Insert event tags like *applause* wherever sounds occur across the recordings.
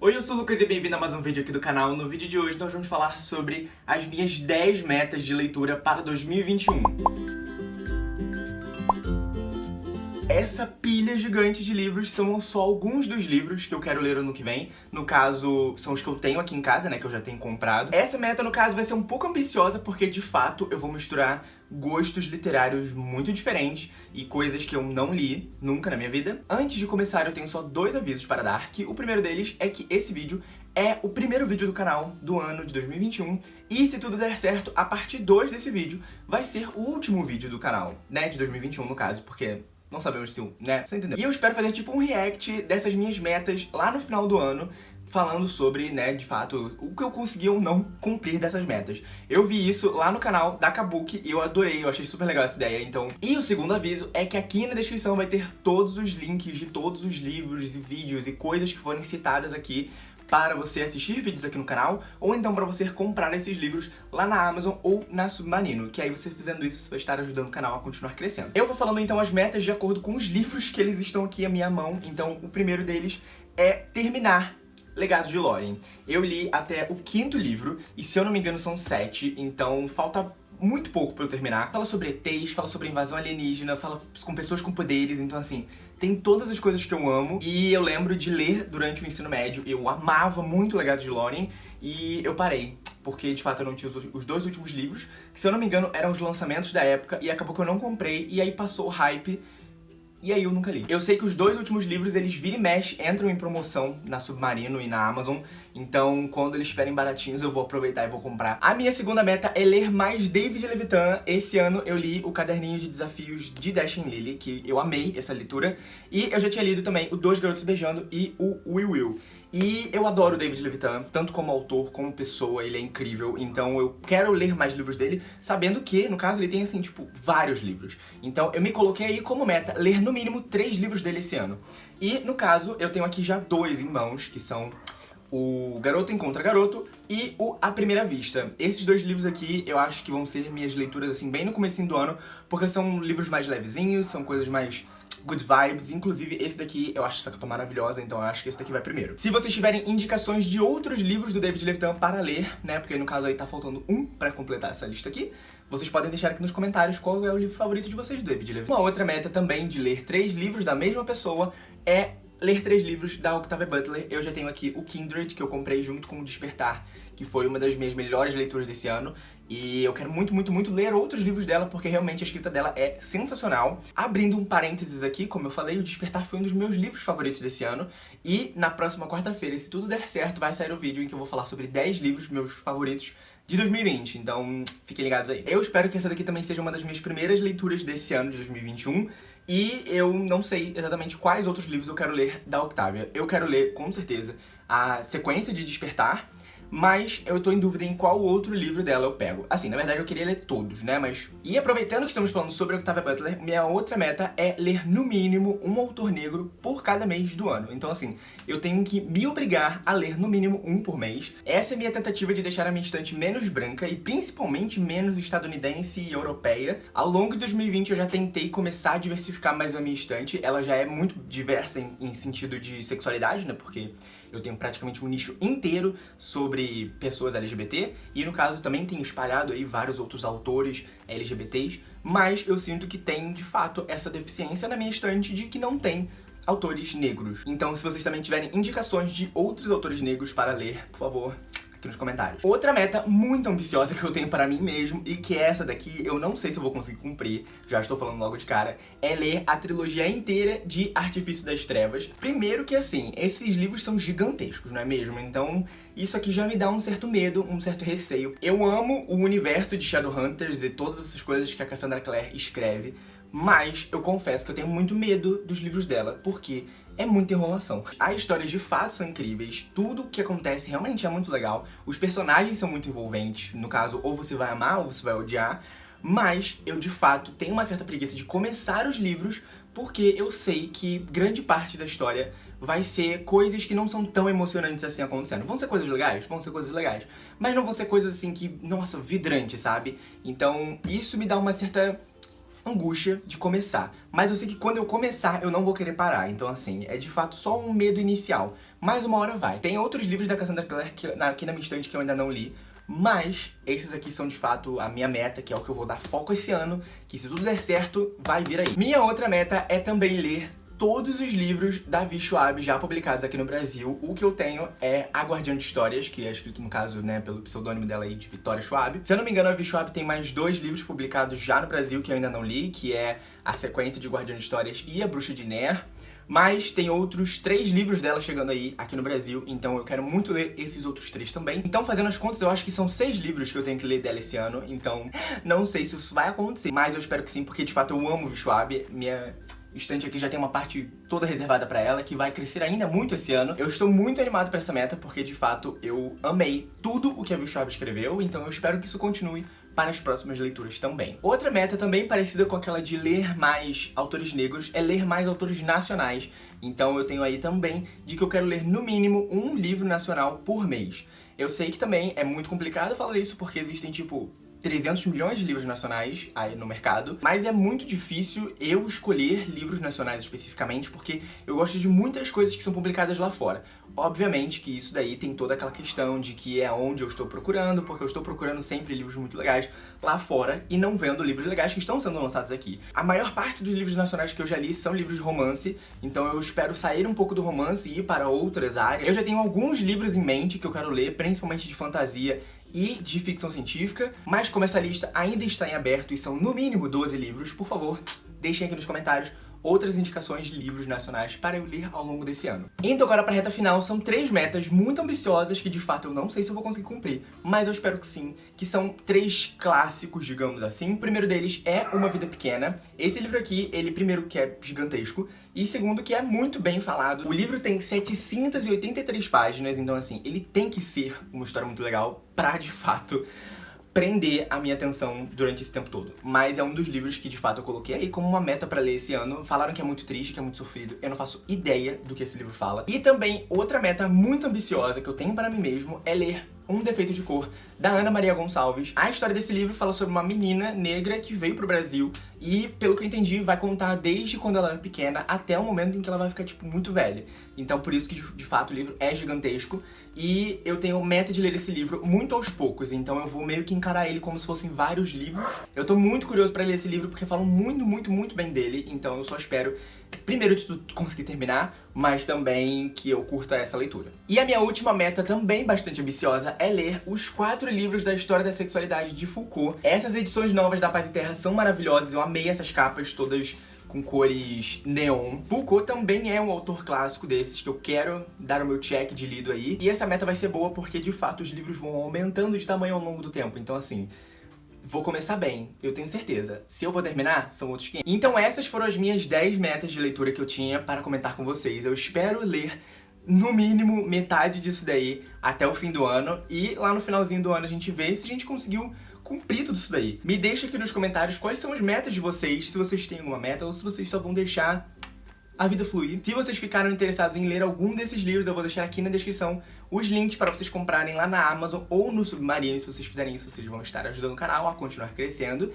Oi, eu sou o Lucas e bem-vindo a mais um vídeo aqui do canal. No vídeo de hoje nós vamos falar sobre as minhas 10 metas de leitura para 2021. Essa pilha gigante de livros são só alguns dos livros que eu quero ler ano que vem. No caso, são os que eu tenho aqui em casa, né, que eu já tenho comprado. Essa meta, no caso, vai ser um pouco ambiciosa, porque, de fato, eu vou misturar gostos literários muito diferentes e coisas que eu não li nunca na minha vida. Antes de começar, eu tenho só dois avisos para dar, que o primeiro deles é que esse vídeo é o primeiro vídeo do canal do ano de 2021 e se tudo der certo, a parte 2 desse vídeo vai ser o último vídeo do canal, né, de 2021 no caso, porque não sabemos se, né, você entendeu? E eu espero fazer tipo um react dessas minhas metas lá no final do ano, falando sobre, né, de fato, o que eu consegui ou não cumprir dessas metas. Eu vi isso lá no canal da Kabuki e eu adorei, eu achei super legal essa ideia, então... E o segundo aviso é que aqui na descrição vai ter todos os links de todos os livros e vídeos e coisas que forem citadas aqui para você assistir vídeos aqui no canal, ou então para você comprar esses livros lá na Amazon ou na Submarino, que aí você fazendo isso, você vai estar ajudando o canal a continuar crescendo. Eu vou falando então as metas de acordo com os livros que eles estão aqui à minha mão, então o primeiro deles é terminar Legados de Lórien. Eu li até o quinto livro, e se eu não me engano são sete, então falta muito pouco pra eu terminar. Fala sobre ETs, fala sobre invasão alienígena, fala com pessoas com poderes, então assim, tem todas as coisas que eu amo. E eu lembro de ler durante o ensino médio, eu amava muito Legados de Lórien, e eu parei. Porque, de fato, eu não tinha os dois últimos livros, que, se eu não me engano, eram os lançamentos da época, e acabou que eu não comprei, e aí passou o hype, e aí eu nunca li. Eu sei que os dois últimos livros, eles vira e mexe, entram em promoção na Submarino e na Amazon, então quando eles estiverem baratinhos eu vou aproveitar e vou comprar. A minha segunda meta é ler mais David Levitan. Esse ano eu li o caderninho de desafios de Dash and Lily, que eu amei essa leitura, e eu já tinha lido também o Dois Garotos Beijando e o Will Will. E eu adoro o David Levitan, tanto como autor, como pessoa, ele é incrível, então eu quero ler mais livros dele, sabendo que, no caso, ele tem, assim, tipo, vários livros. Então eu me coloquei aí como meta ler no mínimo três livros dele esse ano. E, no caso, eu tenho aqui já dois em mãos, que são o Garoto Encontra Garoto e o A Primeira Vista. Esses dois livros aqui eu acho que vão ser minhas leituras, assim, bem no comecinho do ano, porque são livros mais levezinhos, são coisas mais good vibes. Inclusive, esse daqui eu acho essa capa maravilhosa, então eu acho que esse daqui vai primeiro. Se vocês tiverem indicações de outros livros do David Levitan para ler, né, porque no caso aí tá faltando um pra completar essa lista aqui, vocês podem deixar aqui nos comentários qual é o livro favorito de vocês do David Levitan. Uma outra meta também de ler três livros da mesma pessoa é ler três livros da Octavia Butler. Eu já tenho aqui o Kindred, que eu comprei junto com o Despertar, que foi uma das minhas melhores leituras desse ano. E eu quero muito, muito, muito ler outros livros dela, porque realmente a escrita dela é sensacional. Abrindo um parênteses aqui, como eu falei, o Despertar foi um dos meus livros favoritos desse ano. E na próxima quarta-feira, se tudo der certo, vai sair o vídeo em que eu vou falar sobre 10 livros meus favoritos de 2020, então fiquem ligados aí. Eu espero que essa daqui também seja uma das minhas primeiras leituras desse ano de 2021, e eu não sei exatamente quais outros livros eu quero ler da Octavia. Eu quero ler, com certeza, a sequência de Despertar, mas eu tô em dúvida em qual outro livro dela eu pego. Assim, na verdade eu queria ler todos, né, mas... E aproveitando que estamos falando sobre Octavia Butler, minha outra meta é ler no mínimo um autor negro por cada mês do ano. Então assim, eu tenho que me obrigar a ler no mínimo um por mês. Essa é a minha tentativa de deixar a minha estante menos branca e principalmente menos estadunidense e europeia. Ao longo de 2020 eu já tentei começar a diversificar mais a minha estante. Ela já é muito diversa em, em sentido de sexualidade, né, porque eu tenho praticamente um nicho inteiro sobre pessoas LGBT, e no caso também tenho espalhado aí vários outros autores LGBTs, mas eu sinto que tem, de fato, essa deficiência na minha estante de que não tem autores negros. Então, se vocês também tiverem indicações de outros autores negros para ler, por favor, aqui nos comentários. Outra meta muito ambiciosa que eu tenho para mim mesmo, e que é essa daqui eu não sei se eu vou conseguir cumprir, já estou falando logo de cara, é ler a trilogia inteira de Artifício das Trevas. Primeiro que assim, esses livros são gigantescos, não é mesmo? Então isso aqui já me dá um certo medo, um certo receio. Eu amo o universo de Shadowhunters e todas essas coisas que a Cassandra Clare escreve, mas eu confesso que eu tenho muito medo dos livros dela, porque é muita enrolação. As histórias de fato são incríveis, tudo que acontece realmente é muito legal, os personagens são muito envolventes, no caso, ou você vai amar ou você vai odiar, mas eu de fato tenho uma certa preguiça de começar os livros porque eu sei que grande parte da história vai ser coisas que não são tão emocionantes assim acontecendo. Vão ser coisas legais? Vão ser coisas legais. Mas não vão ser coisas assim que, nossa, vidrante, sabe? Então isso me dá uma certa angústia de começar. Mas eu sei que quando eu começar, eu não vou querer parar. Então, assim, é de fato só um medo inicial. mas uma hora vai. Tem outros livros da Cassandra Clare que, aqui na minha estante que eu ainda não li, mas esses aqui são de fato a minha meta, que é o que eu vou dar foco esse ano, que se tudo der certo, vai vir aí. Minha outra meta é também ler todos os livros da Vi Schwab já publicados aqui no Brasil. O que eu tenho é A Guardiã de Histórias, que é escrito, no caso, né, pelo pseudônimo dela aí, de Vitória Schwab. Se eu não me engano, a Vi Schwab tem mais dois livros publicados já no Brasil que eu ainda não li, que é a sequência de Guardiã de Histórias e A Bruxa de Ner. Mas tem outros três livros dela chegando aí, aqui no Brasil, então eu quero muito ler esses outros três também. Então, fazendo as contas, eu acho que são seis livros que eu tenho que ler dela esse ano, então *laughs* não sei se isso vai acontecer, mas eu espero que sim, porque de fato eu amo Schwab, minha estante aqui já tem uma parte toda reservada pra ela, que vai crescer ainda muito esse ano. Eu estou muito animado pra essa meta, porque de fato eu amei tudo o que a Schwab escreveu, então eu espero que isso continue para as próximas leituras também. Outra meta também parecida com aquela de ler mais autores negros é ler mais autores nacionais. Então eu tenho aí também de que eu quero ler no mínimo um livro nacional por mês. Eu sei que também é muito complicado falar isso porque existem, tipo, 300 milhões de livros nacionais aí no mercado, mas é muito difícil eu escolher livros nacionais especificamente, porque eu gosto de muitas coisas que são publicadas lá fora. Obviamente que isso daí tem toda aquela questão de que é onde eu estou procurando, porque eu estou procurando sempre livros muito legais lá fora e não vendo livros legais que estão sendo lançados aqui. A maior parte dos livros nacionais que eu já li são livros de romance, então eu espero sair um pouco do romance e ir para outras áreas. Eu já tenho alguns livros em mente que eu quero ler, principalmente de fantasia e de ficção científica, mas como essa lista ainda está em aberto e são no mínimo 12 livros, por favor, deixem aqui nos comentários outras indicações de livros nacionais para eu ler ao longo desse ano. Indo agora para a reta final, são três metas muito ambiciosas que de fato eu não sei se eu vou conseguir cumprir, mas eu espero que sim, que são três clássicos, digamos assim. O primeiro deles é Uma Vida Pequena. Esse livro aqui, ele primeiro que é gigantesco, e segundo que é muito bem falado. O livro tem 783 páginas, então assim, ele tem que ser uma história muito legal pra de fato prender a minha atenção durante esse tempo todo. Mas é um dos livros que, de fato, eu coloquei aí como uma meta pra ler esse ano. Falaram que é muito triste, que é muito sofrido. Eu não faço ideia do que esse livro fala. E também, outra meta muito ambiciosa que eu tenho para mim mesmo é ler um Defeito de Cor, da Ana Maria Gonçalves. A história desse livro fala sobre uma menina negra que veio pro Brasil e, pelo que eu entendi, vai contar desde quando ela era pequena até o momento em que ela vai ficar, tipo, muito velha. Então, por isso que, de fato, o livro é gigantesco e eu tenho meta de ler esse livro muito aos poucos, então eu vou meio que encarar ele como se fossem vários livros. Eu tô muito curioso pra ler esse livro porque falam muito, muito, muito bem dele, então eu só espero primeiro de tudo, conseguir terminar, mas também que eu curta essa leitura. E a minha última meta, também bastante ambiciosa, é ler os quatro livros da história da sexualidade de Foucault. Essas edições novas da Paz e Terra são maravilhosas, eu amei essas capas todas com cores neon. Foucault também é um autor clássico desses que eu quero dar o meu check de lido aí. E essa meta vai ser boa porque, de fato, os livros vão aumentando de tamanho ao longo do tempo. Então, assim, vou começar bem, eu tenho certeza. Se eu vou terminar, são outros 500. Então essas foram as minhas 10 metas de leitura que eu tinha para comentar com vocês. Eu espero ler no mínimo metade disso daí até o fim do ano e lá no finalzinho do ano a gente vê se a gente conseguiu cumprir tudo isso daí. Me deixa aqui nos comentários quais são as metas de vocês, se vocês têm alguma meta ou se vocês só vão deixar a vida fluir. Se vocês ficaram interessados em ler algum desses livros, eu vou deixar aqui na descrição os links para vocês comprarem lá na Amazon ou no Submarino. Se vocês fizerem isso, vocês vão estar ajudando o canal a continuar crescendo.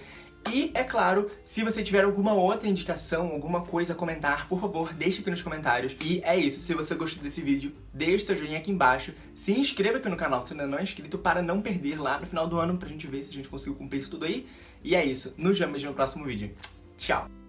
E, é claro, se você tiver alguma outra indicação, alguma coisa a comentar, por favor, deixe aqui nos comentários. E é isso, se você gostou desse vídeo, deixe seu joinha aqui embaixo, se inscreva aqui no canal se ainda não é inscrito para não perder lá no final do ano, pra gente ver se a gente conseguiu cumprir isso tudo aí. E é isso, nos vemos no próximo vídeo. Tchau!